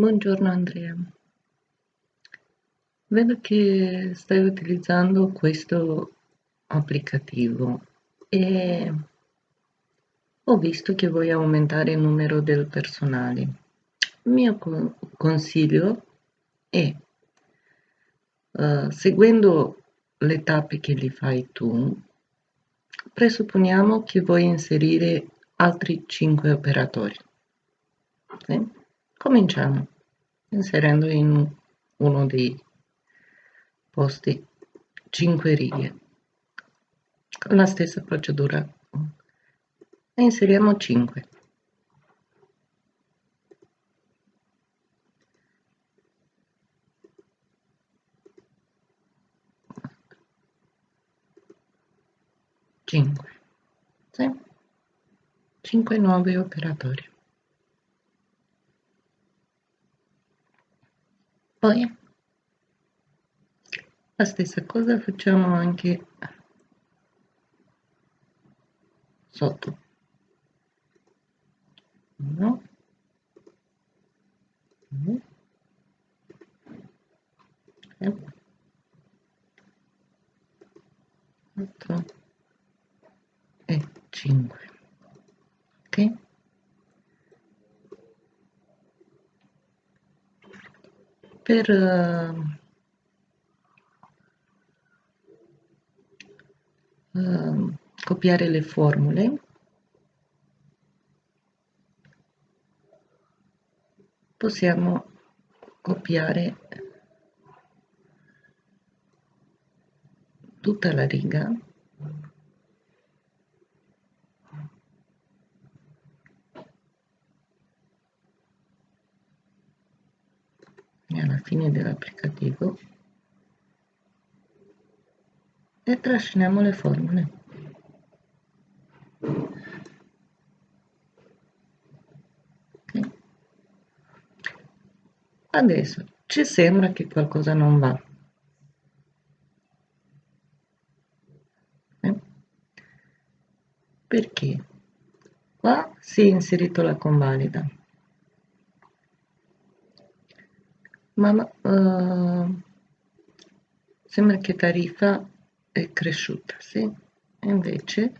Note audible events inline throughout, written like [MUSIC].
Buongiorno Andrea, vedo che stai utilizzando questo applicativo e ho visto che vuoi aumentare il numero del personale. Il mio consiglio è, uh, seguendo le tappe che li fai tu, presupponiamo che vuoi inserire altri 5 operatori. Sì? Cominciamo inserendo in uno dei posti 5 righe. Con la stessa procedura. E inseriamo 5 5 sì? 5 nuovi operatori poi? La stessa cosa facciamo anche sotto. 1 2 3 4 e 5 ok per uh, copiare le formule. Possiamo copiare tutta la riga alla fine dell'applicativo e trasciniamo le formule. Okay. Adesso ci sembra che qualcosa non va. Eh? Perché? Qua si è inserito la convalida. Ma uh, sembra che tariffa è cresciuta, sì? E invece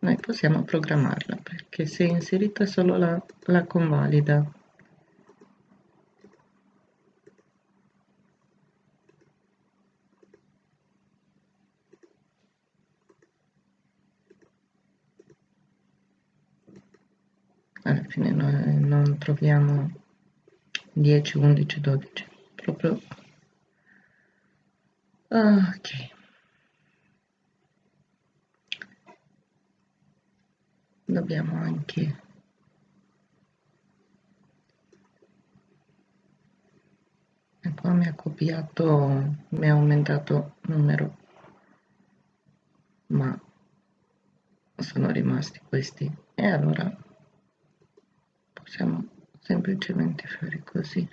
noi possiamo programmarla perché si è inserita solo la, la convalida. Alla fine noi non troviamo 10, 11, 12 proprio. Ok. Dobbiamo anche e qua mi ha copiato mi ha aumentato numero. Ma sono rimasti questi. E allora possiamo semplicemente fare così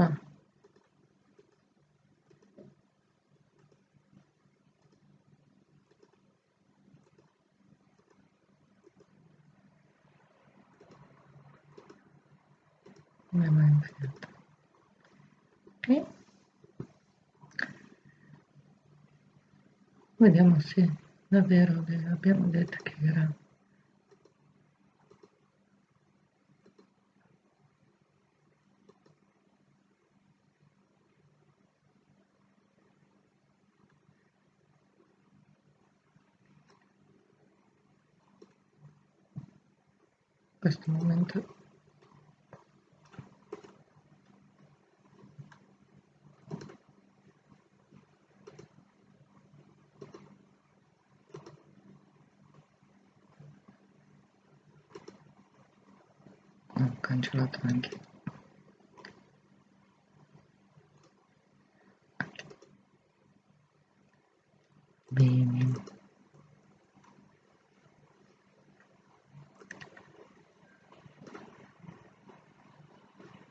qua come mai infilato ok vediamo se davvero abbiamo detto che era. Questo momento ho cancellato anche bene.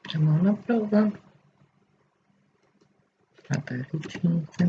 Facciamo una prova. Fate 5 pausa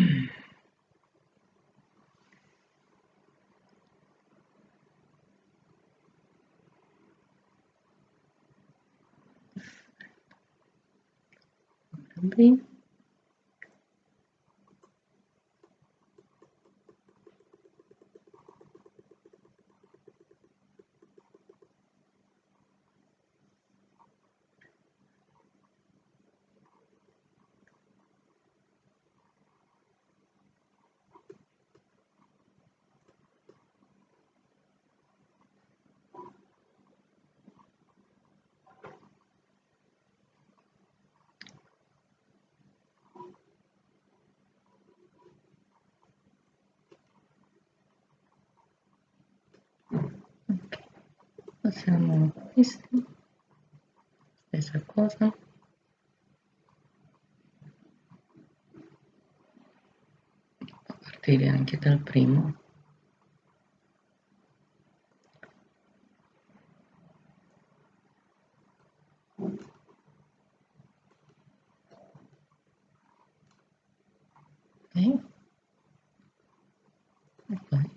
passiamo a questi stessa cosa. A partire anche dal primo. Ok. E poi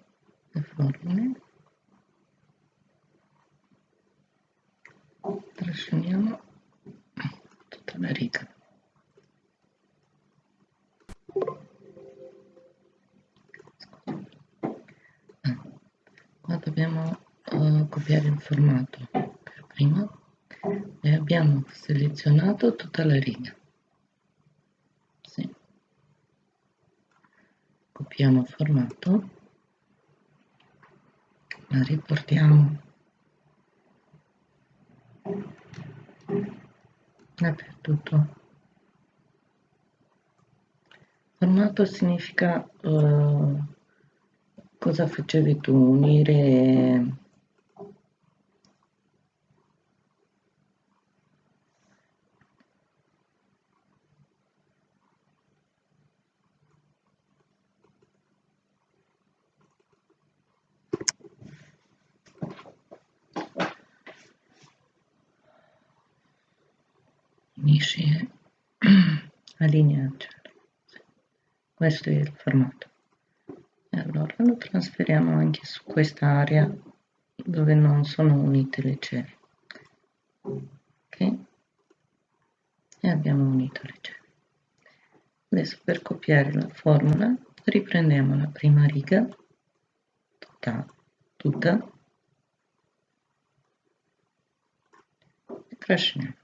le formule trasciniamo tutta la riga ah, qua dobbiamo uh, copiare il formato per prima e abbiamo selezionato tutta la riga. Sì. copiamo formato. La riportiamo. Dappertutto. Formato significa uh, cosa facevi tu? Unire unisci [CLEARS THROAT] a linea questo è il formato. E allora lo trasferiamo anche su questa area dove non sono unite le celle ok? E abbiamo unito le celle adesso per copiare la formula riprendiamo la prima riga tutta, tutta e trasciniamo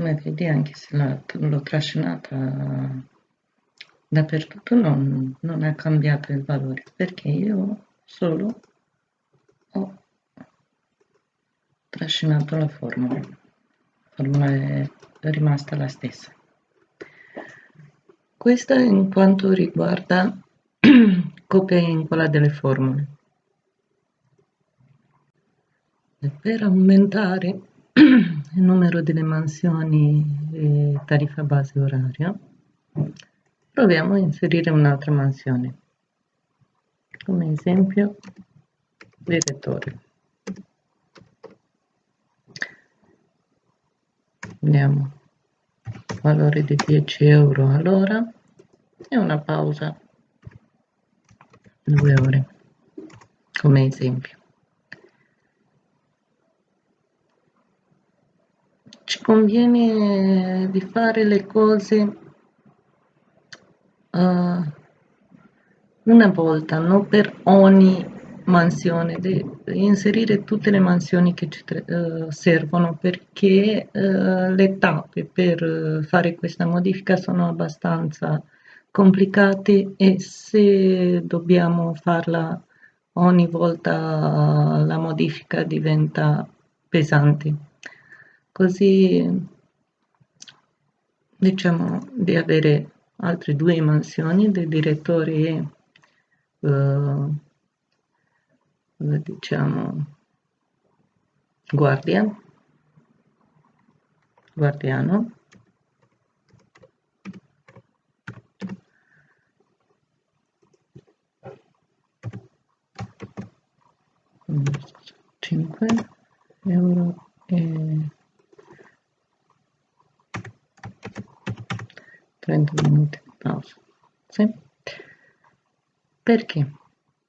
come vedi anche se l'ho trascinata dappertutto non, non ha cambiato il valore perché io solo ho trascinato la formula. La formula è rimasta la stessa. Questa in quanto riguarda [CLEARS THROAT] copia e incolla delle formule. E per aumentare [CLEARS THROAT] il numero delle mansioni e tariffa base oraria, proviamo a inserire un'altra mansione, come esempio direttore. Andiamo valore di 10 euro all'ora e una pausa. 2 ore come esempio ci conviene di fare le cose uh, una volta, non per ogni mansione, di inserire tutte le mansioni che ci uh, servono perché uh, le tappe per fare questa modifica sono abbastanza complicate e se dobbiamo farla ogni volta la modifica diventa pesante. Così diciamo di avere altre due mansioni dei direttori e uh, diciamo guardia guardiano cinque euro e 30 minuti di pausa sì? Perché?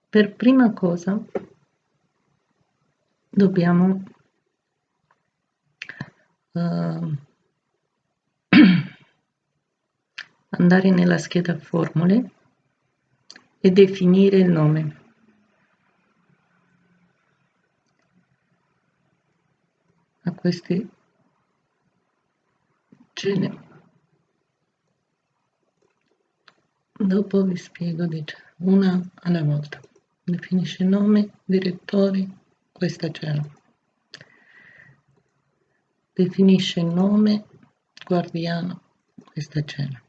Per prima cosa dobbiamo uh, [CLEARS THROAT] andare nella scheda formule e definire il nome. A questi ce Dopo vi spiego dice, una alla volta. Definisce nome, direttori, questa c'era. Definisce nome, guardiano, questa c'era.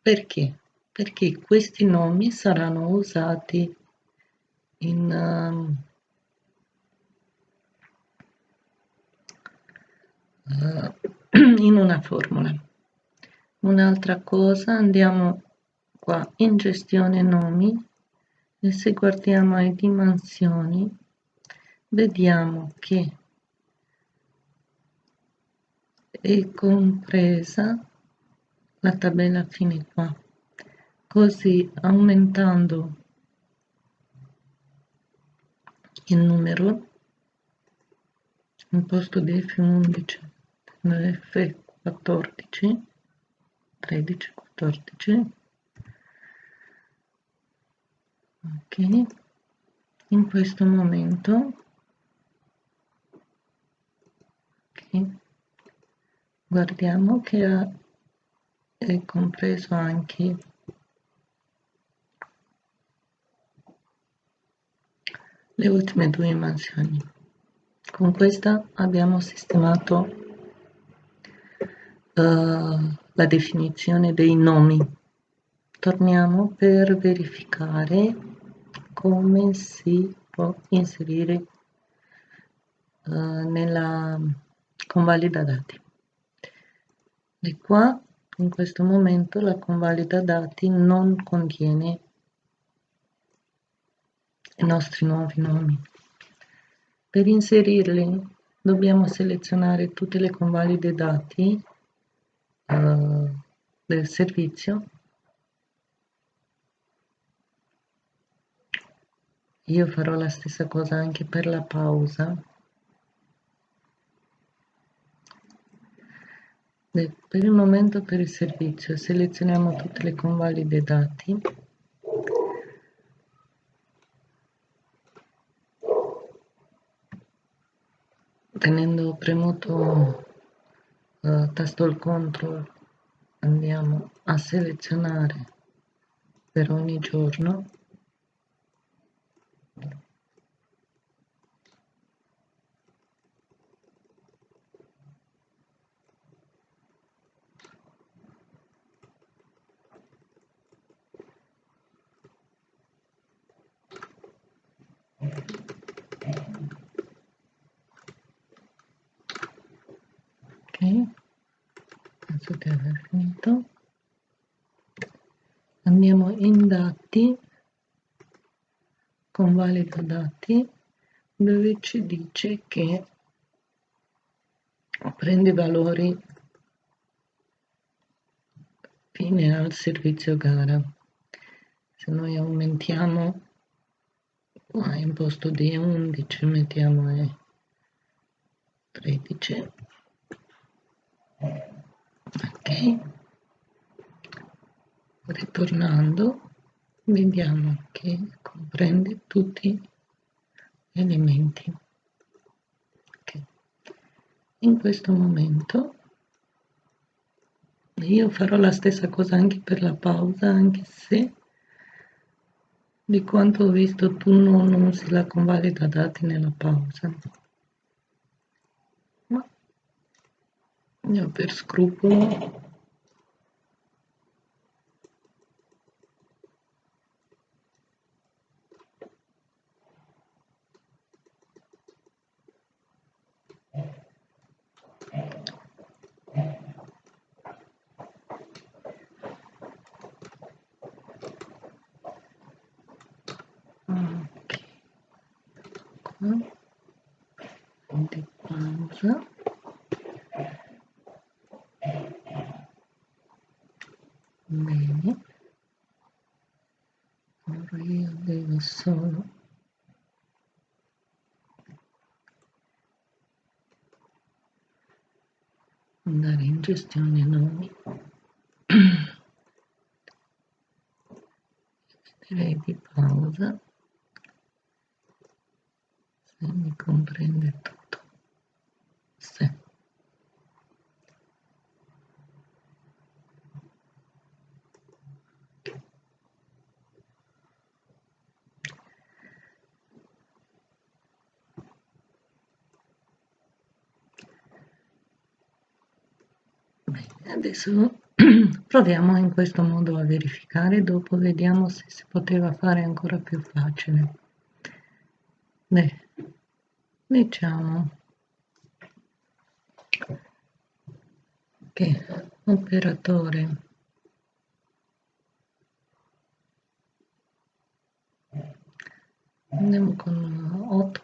Perché? Perché questi nomi saranno usati in, uh, in una formula. Un'altra cosa, andiamo qua in gestione nomi e se guardiamo le dimensioni vediamo che è compresa la tabella fine qua così aumentando il numero in posto di F11 F14 13 14 ok. In questo momento. Okay, guardiamo che è compreso anche le ultime due mansioni. Con questa abbiamo sistemato uh, la definizione dei nomi. Torniamo per verificare come si può inserire uh, nella convalida dati. E qua in questo momento la convalida dati non contiene i nostri nuovi nomi. Per inserirli dobbiamo selezionare tutte le convalide dati uh, del servizio io farò la stessa cosa anche per la pausa. Per il momento per il servizio selezioniamo tutte le convalide dati. Tenendo premuto uh, tasto il control andiamo a selezionare per ogni giorno ok. Penso di aver finito. Andiamo in dati. Convalida dati dove ci dice che prende valori fine al servizio gara. Se noi aumentiamo qua in posto di 11 mettiamo 13 ok ritornando vediamo che comprende tutti gli elementi okay. in questo momento io farò la stessa cosa anche per la pausa anche se di quanto ho visto tu non usi la convalida dati nella pausa. Io per scrupolo di pausa bene ora io devo solo andare in gestione nomi [COUGHS] direi di pausa se mi comprende tutto. Se adesso [CLEARS THROAT] proviamo in questo modo a verificare dopo vediamo se si poteva fare ancora più facile. Beh, diciamo che operatore. Andiamo con 8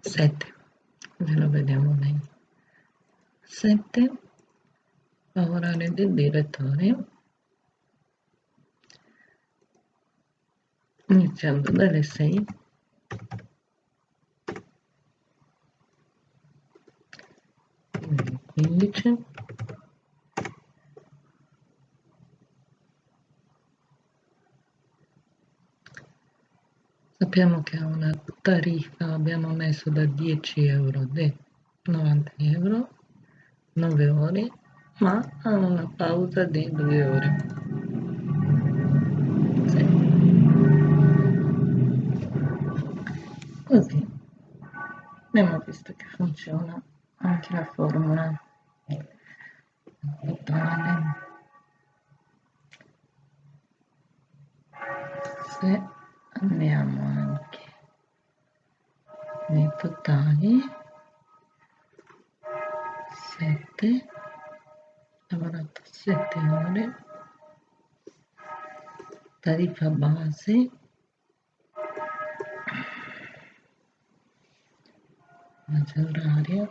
7 ve lo vediamo bene. 7 lavorare del direttore iniziando dalle 6 15 sappiamo che ha una tariffa abbiamo messo da 10 euro di 90 euro 9 ore ma ha una pausa di 2 ore visto che funziona anche la formula. Totale se andiamo anche nei totali 7 lavorato 7 ore. Tariffa base base oraria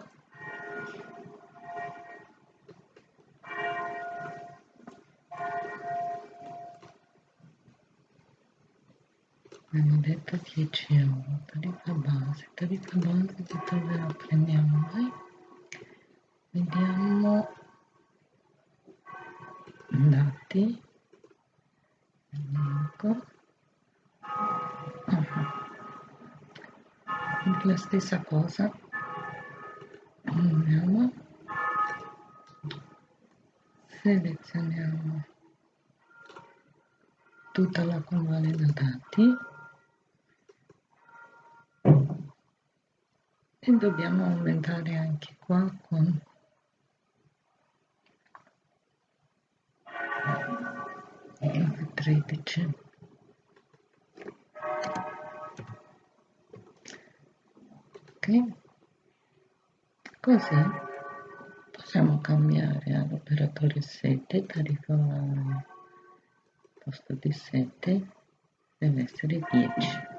abbiamo detto 10 euro tariffa base tariffa base di dove la prendiamo? Noi vediamo. Dati elenco [LAUGHS] la stessa cosa selezioniamo tutta la convalida dati e dobbiamo aumentare anche qua con F13 ok? Così possiamo cambiare all'operatore 7 tariffa posto di 7 deve essere 10